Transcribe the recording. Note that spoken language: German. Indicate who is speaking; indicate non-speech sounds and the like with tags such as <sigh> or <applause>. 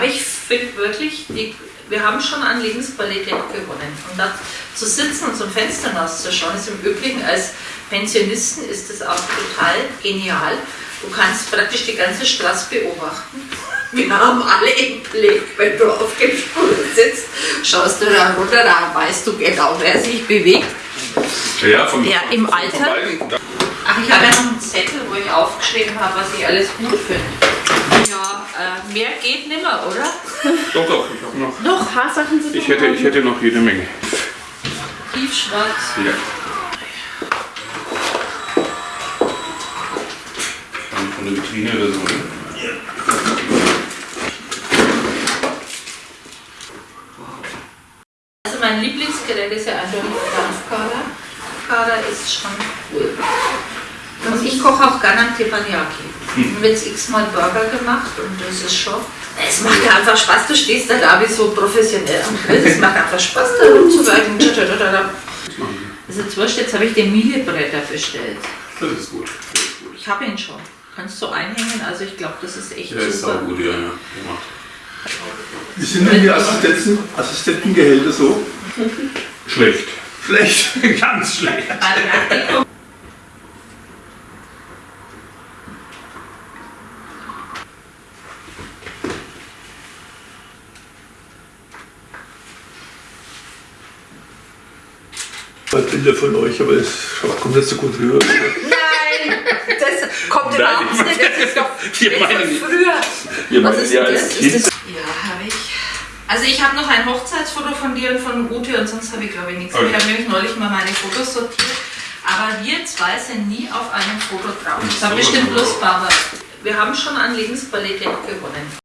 Speaker 1: Aber ich finde wirklich, die, wir haben schon an Lebensqualität gewonnen. Und da zu sitzen und zum Fenster rauszuschauen, ist im Übrigen als Pensionisten ist das auch total genial. Du kannst praktisch die ganze Straße beobachten. Wir haben alle im Blick, wenn du auf dem Stuhl sitzt, schaust du da runter, da weißt du genau, wer sich bewegt.
Speaker 2: Ja, vom,
Speaker 1: Der im
Speaker 2: vom-
Speaker 1: Alter? Ach, ich habe ja noch einen Zettel, wo ich aufgeschrieben habe, was ich alles gut finde. Ja, äh, mehr geht nimmer, oder? <laughs>
Speaker 2: Doch, doch, ich habe noch.
Speaker 1: Doch, Haarsachen sind
Speaker 2: Ich hätte, ich hätte noch jede Menge.
Speaker 1: tiefschwarz.
Speaker 2: Ja. Dann Von der Vitrine oder so, ne?
Speaker 1: Also mein Lieblingsgerät ist ja eindeutig der Dampfkader. Kader ist schon cool. Und ich koche auch gerne einen Teppanyaki. Ich habe jetzt x-mal Burger gemacht und das ist schon... Es macht ja einfach Spaß, du stehst da da wie so professionell am Grill. Es macht einfach Spaß, da rumzuwerken. Das ist jetzt wurscht, jetzt habe ich den Miele-Bretter bestellt.
Speaker 2: Das ist gut. Das ist gut.
Speaker 1: Ich habe ihn schon. Kannst du einhängen? Also ich glaube, das ist echt
Speaker 2: Ja, ist
Speaker 1: super.
Speaker 2: auch gut, ja, ja. Gemacht.
Speaker 3: Wie sind denn die Assistenten, Assistentengehälter so?
Speaker 2: Schlecht.
Speaker 3: Schlecht, <laughs> ganz schlecht. Mal Bilder von euch, aber es kommt nicht so gut rüber.
Speaker 1: Nein, das kommt
Speaker 2: Nein,
Speaker 1: überhaupt nicht. Das ist doch <laughs>
Speaker 2: Wir meinen
Speaker 1: früher.
Speaker 2: Wir
Speaker 1: Was
Speaker 2: meinen
Speaker 1: ist
Speaker 2: ja als
Speaker 1: das?
Speaker 2: Kind.
Speaker 1: Ist das? Ja, habe ich. Also ich habe noch ein Hochzeitsfoto von dir und von Ute und sonst habe ich glaube ich nichts.
Speaker 2: Okay.
Speaker 1: Ich habe nämlich neulich mal meine Fotos sortiert. Aber wir zwei sind nie auf einem Foto drauf. Das war bestimmt bloß Barbara. Wir haben schon an Lebensqualität gewonnen.